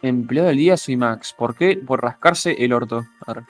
Empleado del día soy Max. ¿Por qué? Por rascarse el orto. Arre.